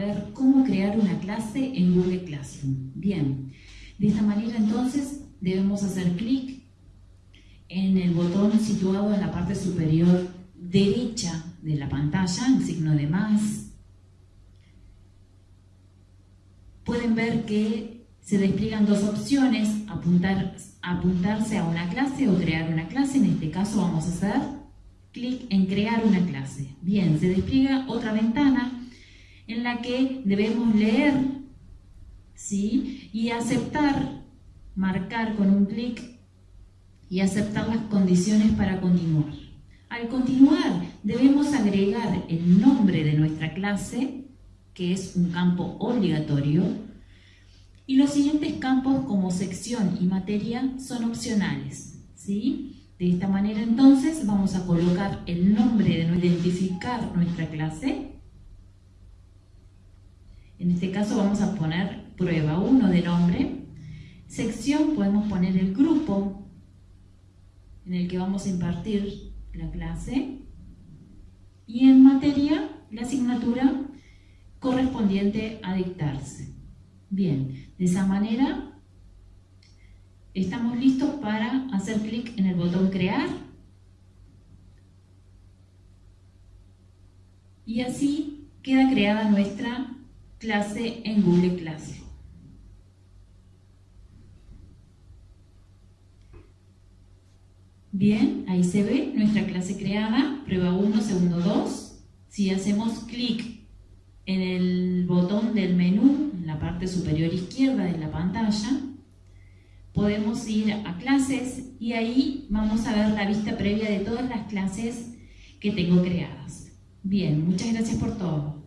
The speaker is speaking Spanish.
ver cómo crear una clase en Google Classroom. Bien, de esta manera entonces debemos hacer clic en el botón situado en la parte superior derecha de la pantalla, el signo de más. Pueden ver que se despliegan dos opciones, apuntar, apuntarse a una clase o crear una clase. En este caso vamos a hacer clic en crear una clase. Bien, se despliega otra ventana en la que debemos leer ¿sí? y aceptar, marcar con un clic y aceptar las condiciones para continuar. Al continuar, debemos agregar el nombre de nuestra clase, que es un campo obligatorio, y los siguientes campos como sección y materia son opcionales. ¿sí? De esta manera entonces vamos a colocar el nombre de identificar nuestra clase. En este caso vamos a poner prueba 1 de nombre. Sección podemos poner el grupo en el que vamos a impartir la clase. Y en materia, la asignatura correspondiente a dictarse. Bien, de esa manera estamos listos para hacer clic en el botón crear y así queda creada nuestra clase en Google Classroom. Bien, ahí se ve nuestra clase creada, prueba 1, segundo 2. Si hacemos clic en el botón del menú, en la parte superior izquierda de la pantalla, podemos ir a clases y ahí vamos a ver la vista previa de todas las clases que tengo creadas. Bien, muchas gracias por todo.